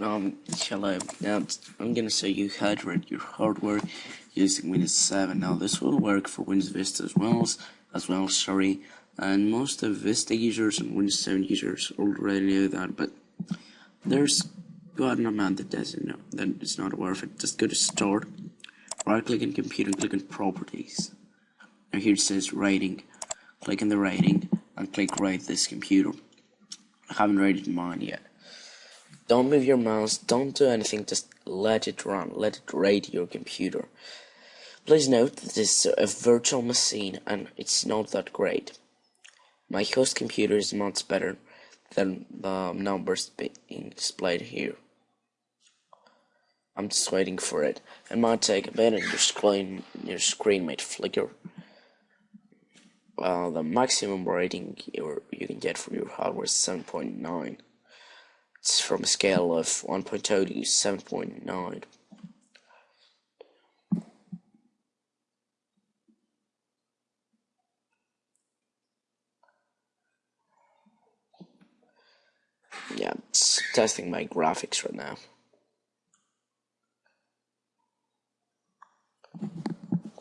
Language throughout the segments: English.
Um, hello. Now I'm gonna show you how to run your hardware using Windows 7. Now this will work for Windows Vista as well as, well. Sorry, and most of Vista users and Windows 7 users already know that, but there's quite an amount that doesn't know that it's not of it. Just go to Start, right click on Computer, and click on Properties. Now here it says Rating. Click on the rating and click Rate this computer. I haven't rated mine yet. Don't move your mouse, don't do anything, just let it run, let it rate your computer. Please note that this is a virtual machine and it's not that great. My host computer is much better than the numbers being displayed here. I'm just waiting for it. It might take a bit and your screen, your screen might flicker. Well, the maximum rating you, you can get for your hardware is 7.9. It's from a scale of 1.0 to 7.9. Yeah, it's testing my graphics right now.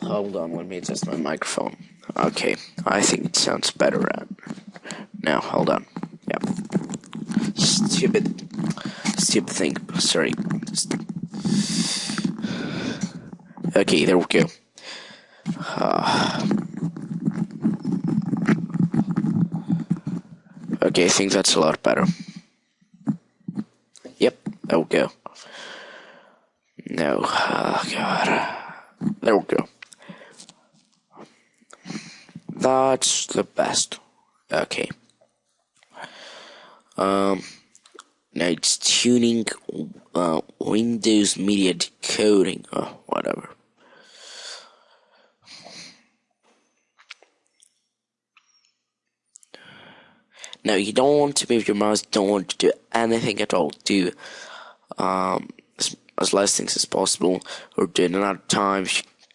Hold on, let me adjust my microphone. Okay, I think it sounds better now. Hold on. Stupid, stupid thing. Sorry. Okay, there we go. Uh, okay, I think that's a lot better. Yep, there we go. No, oh god. There we go. That's the best. Okay. Um, now it's tuning uh, Windows Media Decoding or whatever. Now you don't want to move your mouse, don't want to do anything at all. Do um, as, as less things as possible, or do it another time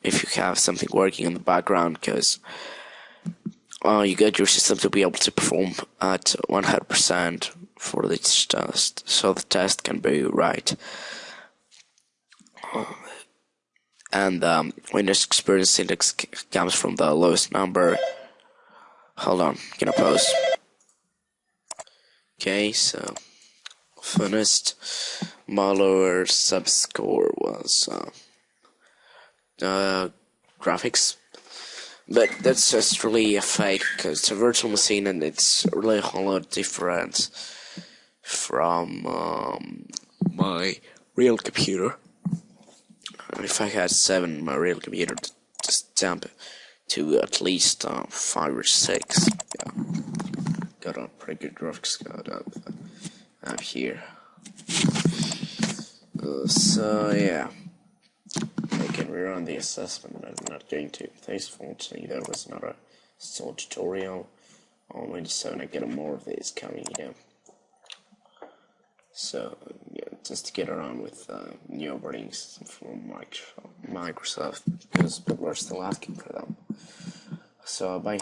if you have something working in the background, because uh, you get your system to be able to perform at 100% for this test, so the test can be right. And um, Windows Experience Index comes from the lowest number. Hold on, gonna pause. Okay, so. My lower subscore was uh, uh, graphics but that's just really a fake because it's a virtual machine and it's really a whole lot different from um, my real computer. If I had seven, my real computer just jump to at least uh, five or six. Yeah. Got a pretty good graphics card up, up here. Uh, so yeah, Rerun the assessment, I'm not going to. Thanks for watching. There was not a small tutorial on Windows 7. I get more of these coming, yeah. So, yeah, just to get around with uh, new operating system from Microsoft because people are still asking for them. So, bye.